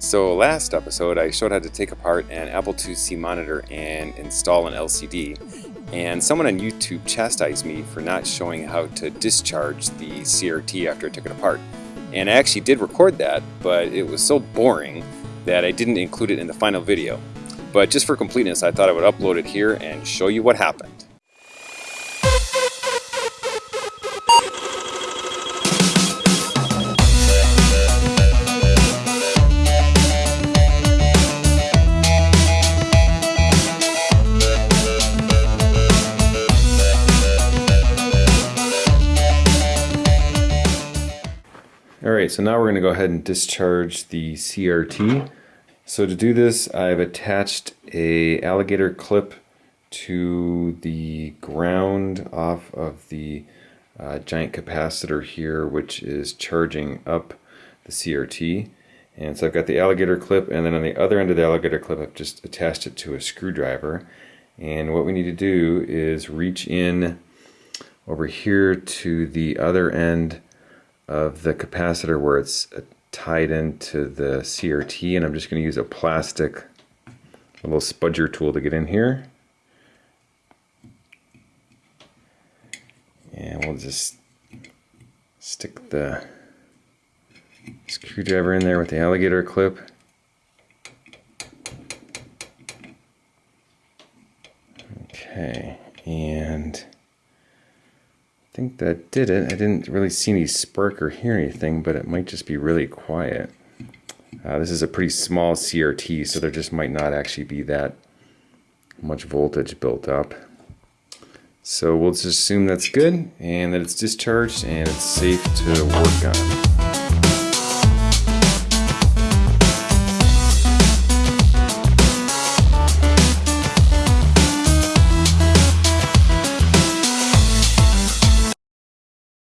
So last episode I showed how to take apart an Apple IIc monitor and install an LCD and someone on YouTube chastised me for not showing how to discharge the CRT after I took it apart. And I actually did record that, but it was so boring that I didn't include it in the final video. But just for completeness I thought I would upload it here and show you what happened. Alright, so now we're going to go ahead and discharge the CRT. So to do this, I've attached a alligator clip to the ground off of the uh, giant capacitor here, which is charging up the CRT. And so I've got the alligator clip, and then on the other end of the alligator clip, I've just attached it to a screwdriver. And what we need to do is reach in over here to the other end of the capacitor where it's uh, tied into the CRT and I'm just going to use a plastic a little spudger tool to get in here. And we'll just stick the screwdriver in there with the alligator clip. Okay and I think that did it. I didn't really see any spark or hear anything, but it might just be really quiet. Uh, this is a pretty small CRT, so there just might not actually be that much voltage built up. So we'll just assume that's good and that it's discharged and it's safe to work on.